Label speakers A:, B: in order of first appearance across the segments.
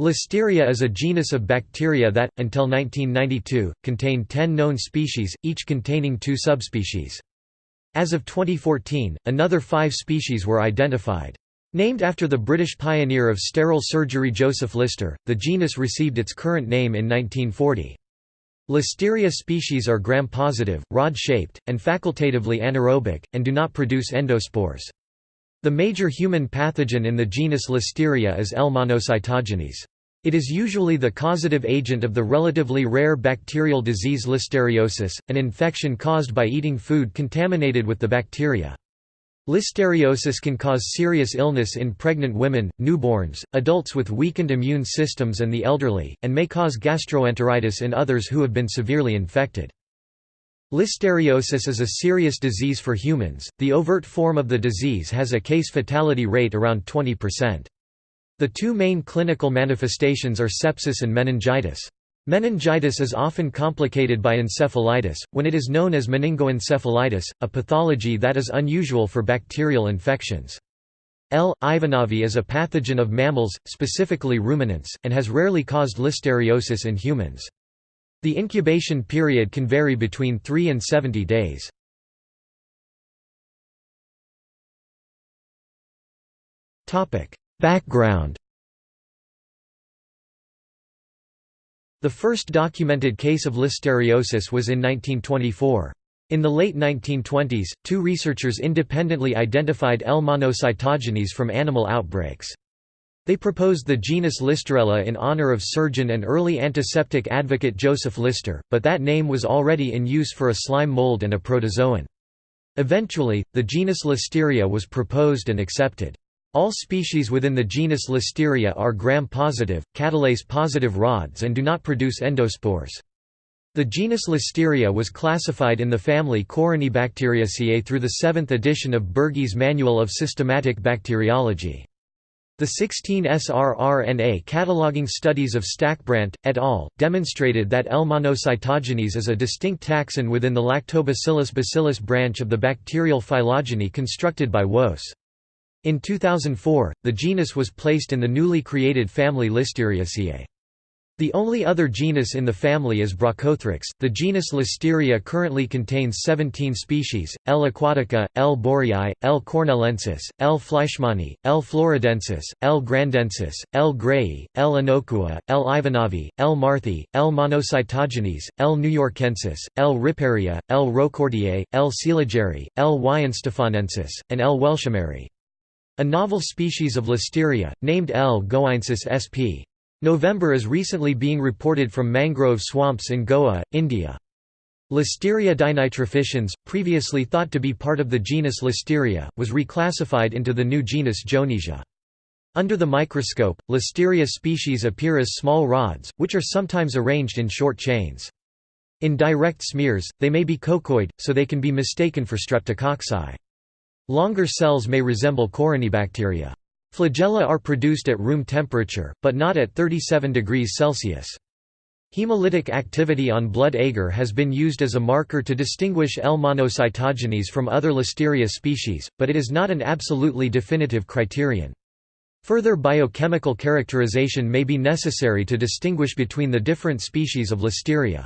A: Listeria is a genus of bacteria that, until 1992, contained 10 known species, each containing two subspecies. As of 2014, another five species were identified. Named after the British pioneer of sterile surgery Joseph Lister, the genus received its current name in 1940. Listeria species are gram-positive, rod-shaped, and facultatively anaerobic, and do not produce endospores. The major human pathogen in the genus Listeria is L. monocytogenes. It is usually the causative agent of the relatively rare bacterial disease listeriosis, an infection caused by eating food contaminated with the bacteria. Listeriosis can cause serious illness in pregnant women, newborns, adults with weakened immune systems and the elderly, and may cause gastroenteritis in others who have been severely infected. Listeriosis is a serious disease for humans. The overt form of the disease has a case fatality rate around 20%. The two main clinical manifestations are sepsis and meningitis. Meningitis is often complicated by encephalitis, when it is known as meningoencephalitis, a pathology that is unusual for bacterial infections. L. ivanovi is a pathogen of mammals, specifically ruminants, and has rarely caused listeriosis in humans. The incubation period can vary between 3 and 70 days. Background The first documented case of listeriosis was in 1924. In the late 1920s, two researchers independently identified L. monocytogenes from animal outbreaks. They proposed the genus Listerella in honor of surgeon and early antiseptic advocate Joseph Lister, but that name was already in use for a slime mold and a protozoan. Eventually, the genus Listeria was proposed and accepted. All species within the genus Listeria are gram-positive, catalase-positive rods and do not produce endospores. The genus Listeria was classified in the family Corynebacteriaceae through the 7th edition of Bergey's Manual of Systematic Bacteriology. The 16S rRNA cataloging studies of Stackebrandt, et al., demonstrated that L. monocytogenes is a distinct taxon within the Lactobacillus bacillus branch of the bacterial phylogeny constructed by Woese. In 2004, the genus was placed in the newly created family Listeriaceae. The only other genus in the family is Brochothrix. The genus Listeria currently contains 17 species: L. aquatica, L. booriae, L. cornellensis, L. fleischmanni, L. floridensis, L. grandensis, L. grayi, L. innocua, L. ivanovi, L. marthii, L. monocytogenes, L. newyorkensis, L. riparia, L. roquefortiae, L. seeligeri, L. weihenstephanensis, and L. welshimeri. A novel species of Listeria, named L. goensis sp. November is recently being reported from mangrove swamps in Goa, India. Listeria denitrificans, previously thought to be part of the genus Listeria, was reclassified into the new genus Jonesia. Under the microscope, Listeria species appear as small rods, which are sometimes arranged in short chains. In direct smears, they may be coccoid, so they can be mistaken for streptococci. Longer cells may resemble corynebacteria. Flagella are produced at room temperature, but not at 37 degrees Celsius. Hemolytic activity on blood agar has been used as a marker to distinguish L. monocytogenes from other Listeria species, but it is not an absolutely definitive criterion. Further biochemical characterization may be necessary to distinguish between the different species of Listeria.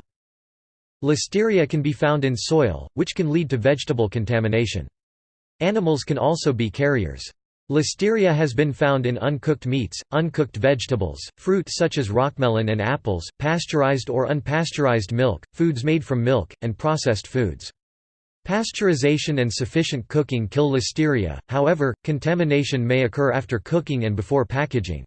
A: Listeria can be found in soil, which can lead to vegetable contamination. Animals can also be carriers. Listeria has been found in uncooked meats, uncooked vegetables, fruit such as rockmelon and apples, pasteurized or unpasteurized milk, foods made from milk, and processed foods. Pasteurization and sufficient cooking kill listeria, however, contamination may occur after cooking and before packaging.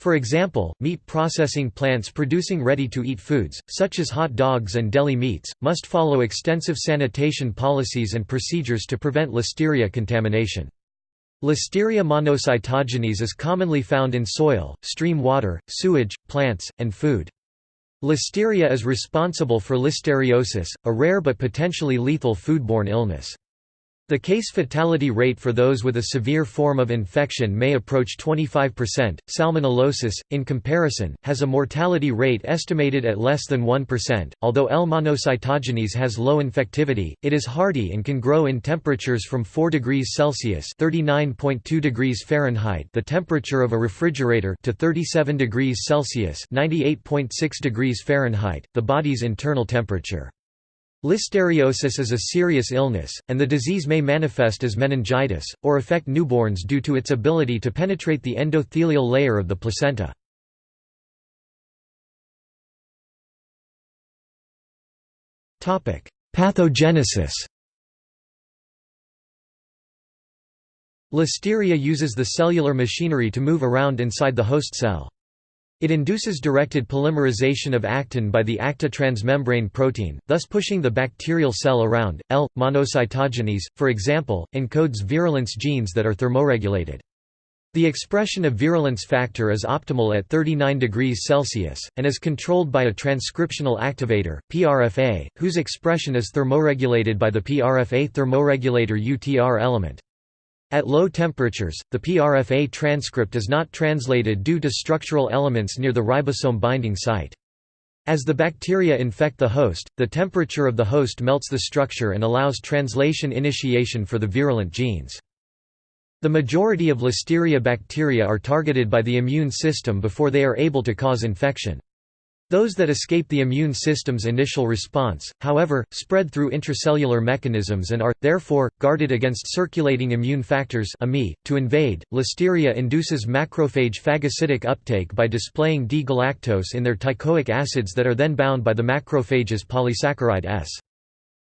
A: For example, meat processing plants producing ready-to-eat foods, such as hot dogs and deli meats, must follow extensive sanitation policies and procedures to prevent listeria contamination. Listeria monocytogenes is commonly found in soil, stream water, sewage, plants, and food. Listeria is responsible for listeriosis, a rare but potentially lethal foodborne illness. The case fatality rate for those with a severe form of infection may approach 25%. Salmonellosis, in comparison, has a mortality rate estimated at less than 1%. Although L. monocytogenes has low infectivity, it is hardy and can grow in temperatures from 4 degrees Celsius (39.2 degrees Fahrenheit), the temperature of a refrigerator, to 37 degrees Celsius (98.6 degrees Fahrenheit), the body's internal temperature. Listeriosis is a serious illness, and the disease may manifest as meningitis, or affect newborns due to its ability to penetrate the endothelial layer of the placenta. Pathogenesis Listeria uses the cellular machinery to move around inside the host cell. It induces directed polymerization of actin by the ACTA transmembrane protein, thus pushing the bacterial cell around. L. monocytogenes, for example, encodes virulence genes that are thermoregulated. The expression of virulence factor is optimal at 39 degrees Celsius, and is controlled by a transcriptional activator, PRFA, whose expression is thermoregulated by the PRFA thermoregulator UTR element. At low temperatures, the PRFA transcript is not translated due to structural elements near the ribosome binding site. As the bacteria infect the host, the temperature of the host melts the structure and allows translation initiation for the virulent genes. The majority of Listeria bacteria are targeted by the immune system before they are able to cause infection. Those that escape the immune system's initial response, however, spread through intracellular mechanisms and are, therefore, guarded against circulating immune factors to invade. Listeria induces macrophage phagocytic uptake by displaying D-galactose in their teichoic acids that are then bound by the macrophage's polysaccharide S.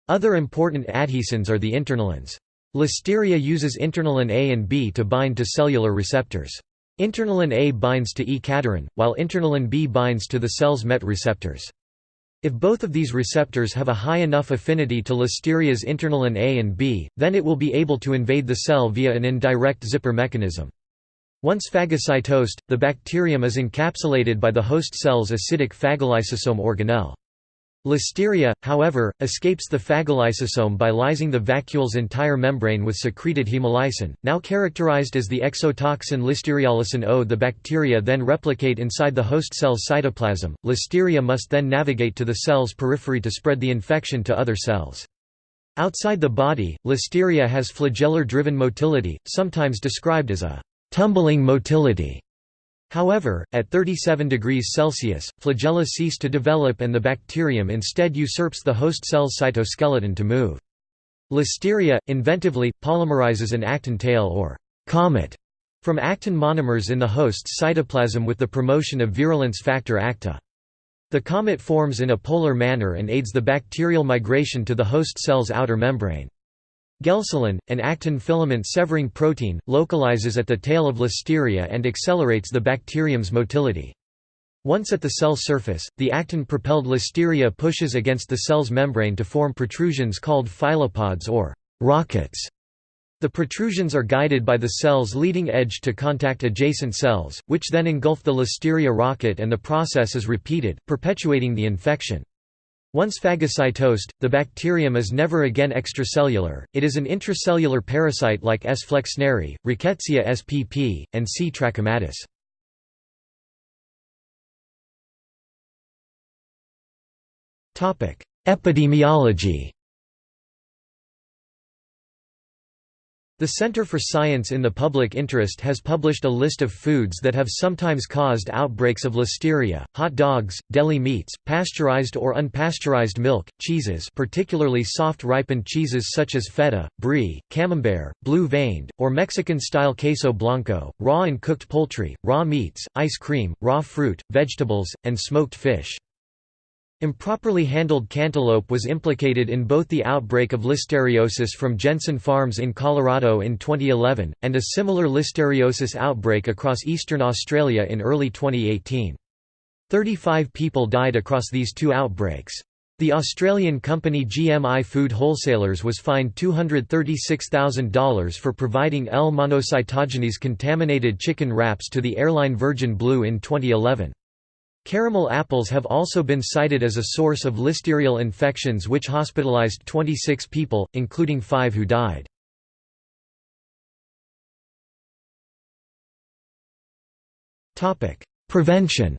A: Other important adhesins are the internalins. Listeria uses internalin A and B to bind to cellular receptors. Internalin A binds to E-cadherin, while internalin B binds to the cell's MET receptors. If both of these receptors have a high enough affinity to Listeria's internalin A and B, then it will be able to invade the cell via an indirect zipper mechanism. Once phagocytosed, the bacterium is encapsulated by the host cell's acidic phagolysosome organelle. Listeria, however, escapes the phagolysosome by lysing the vacuole's entire membrane with secreted hemolysin, now characterized as the exotoxin Listeriolysin O. The bacteria then replicate inside the host cell's cytoplasm. Listeria must then navigate to the cell's periphery to spread the infection to other cells. Outside the body, Listeria has flagellar-driven motility, sometimes described as a tumbling motility. However, at 37 degrees Celsius, flagella cease to develop and the bacterium instead usurps the host cell's cytoskeleton to move. Listeria, inventively, polymerizes an actin tail or comet from actin monomers in the host's cytoplasm with the promotion of virulence factor ACTA. The comet forms in a polar manner and aids the bacterial migration to the host cell's outer membrane. Gelsolin, an actin filament severing protein, localizes at the tail of Listeria and accelerates the bacterium's motility. Once at the cell surface, the actin-propelled Listeria pushes against the cell's membrane to form protrusions called filopods or rockets. The protrusions are guided by the cell's leading edge to contact adjacent cells, which then engulf the Listeria rocket and the process is repeated, perpetuating the infection. Once phagocytosed, the bacterium is never again extracellular, it is an intracellular parasite like S. flexneri, Rickettsia spp, and C. trachomatis. Epidemiology The Center for Science in the Public Interest has published a list of foods that have sometimes caused outbreaks of listeria, hot dogs, deli meats, pasteurized or unpasteurized milk, cheeses particularly soft ripened cheeses such as feta, brie, camembert, blue-veined, or Mexican-style queso blanco, raw and cooked poultry, raw meats, ice cream, raw fruit, vegetables, and smoked fish. Improperly handled cantaloupe was implicated in both the outbreak of listeriosis from Jensen Farms in Colorado in 2011, and a similar listeriosis outbreak across eastern Australia in early 2018. 35 people died across these two outbreaks. The Australian company GMI Food Wholesalers was fined $236,000 for providing L. monocytogenes contaminated chicken wraps to the airline Virgin Blue in 2011. Caramel apples have also been cited as a source of listerial infections which hospitalized 26 people, including five who died. Prevention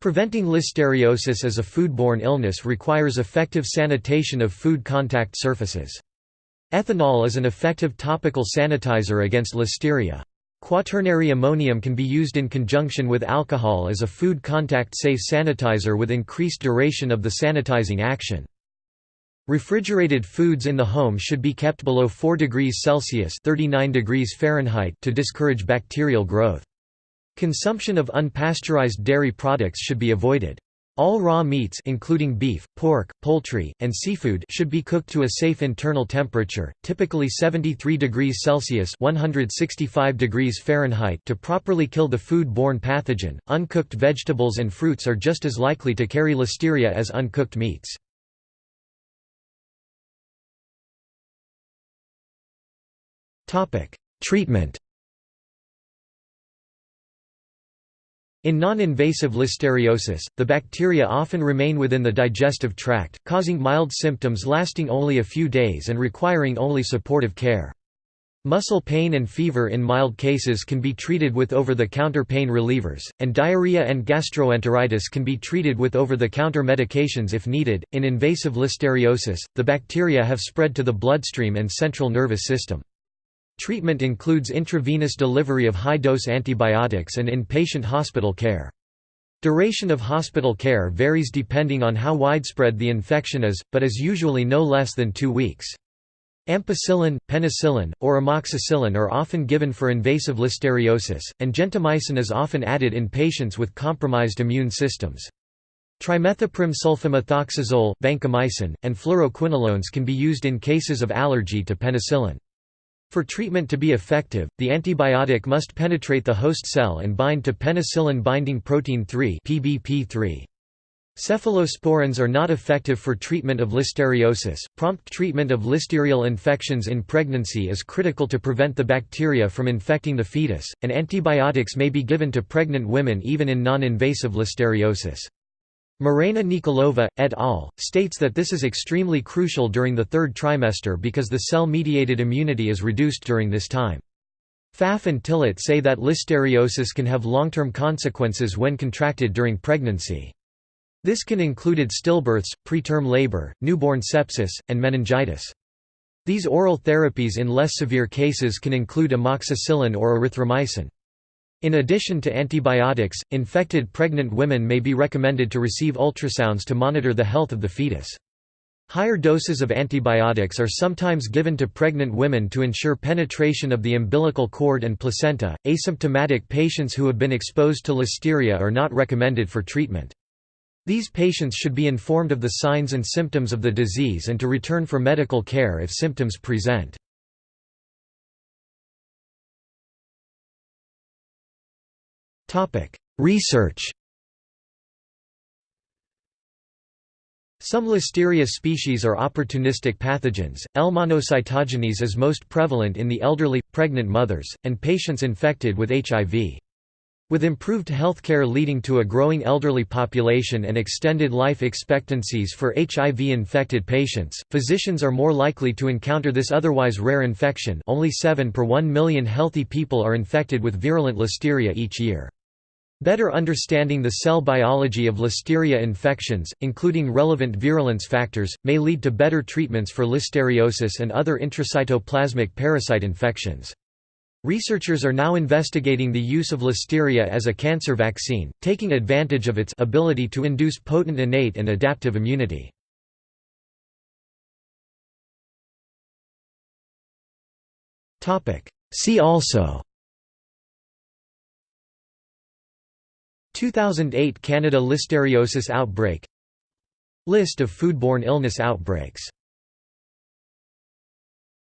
A: Preventing listeriosis as a foodborne illness requires effective sanitation of food contact surfaces. Ethanol is an effective topical sanitizer against listeria. Quaternary ammonium can be used in conjunction with alcohol as a food contact-safe sanitizer with increased duration of the sanitizing action. Refrigerated foods in the home should be kept below 4 degrees Celsius 39 degrees Fahrenheit to discourage bacterial growth. Consumption of unpasteurized dairy products should be avoided. All raw meats including beef, pork, poultry, and seafood should be cooked to a safe internal temperature, typically 73 degrees Celsius (165 degrees Fahrenheit) to properly kill the food-borne pathogen. Uncooked vegetables and fruits are just as likely to carry listeria as uncooked meats. Topic: Treatment In non-invasive listeriosis, the bacteria often remain within the digestive tract, causing mild symptoms lasting only a few days and requiring only supportive care. Muscle pain and fever in mild cases can be treated with over-the-counter pain relievers, and diarrhea and gastroenteritis can be treated with over-the-counter medications if needed. In invasive listeriosis, the bacteria have spread to the bloodstream and central nervous system. Treatment includes intravenous delivery of high-dose antibiotics and inpatient hospital care. Duration of hospital care varies depending on how widespread the infection is, but is usually no less than two weeks. Ampicillin, penicillin, or amoxicillin are often given for invasive listeriosis, and gentamicin is often added in patients with compromised immune systems. Trimethoprim sulfamethoxazole, vancomycin, and fluoroquinolones can be used in cases of allergy to penicillin. For treatment to be effective, the antibiotic must penetrate the host cell and bind to penicillin-binding protein 3 (PBP3). Cephalosporins are not effective for treatment of listeriosis. Prompt treatment of listerial infections in pregnancy is critical to prevent the bacteria from infecting the fetus, and antibiotics may be given to pregnant women even in non-invasive listeriosis. Morena Nikolova, et al., states that this is extremely crucial during the third trimester because the cell-mediated immunity is reduced during this time. Pfaff and Tillett say that listeriosis can have long-term consequences when contracted during pregnancy. This can include stillbirths, preterm labor, newborn sepsis, and meningitis. These oral therapies in less severe cases can include amoxicillin or erythromycin. In addition to antibiotics, infected pregnant women may be recommended to receive ultrasounds to monitor the health of the fetus. Higher doses of antibiotics are sometimes given to pregnant women to ensure penetration of the umbilical cord and placenta. Asymptomatic patients who have been exposed to listeria are not recommended for treatment. These patients should be informed of the signs and symptoms of the disease and to return for medical care if symptoms present. Research Some Listeria species are opportunistic pathogens. L. monocytogenes is most prevalent in the elderly, pregnant mothers, and patients infected with HIV. With improved healthcare leading to a growing elderly population and extended life expectancies for HIV-infected patients, physicians are more likely to encounter this otherwise rare infection only 7 per 1 million healthy people are infected with virulent listeria each year. Better understanding the cell biology of listeria infections, including relevant virulence factors, may lead to better treatments for listeriosis and other intracytoplasmic parasite infections. Researchers are now investigating the use of listeria as a cancer vaccine, taking advantage of its ability to induce potent innate and adaptive immunity. See also 2008 Canada listeriosis outbreak List of foodborne illness outbreaks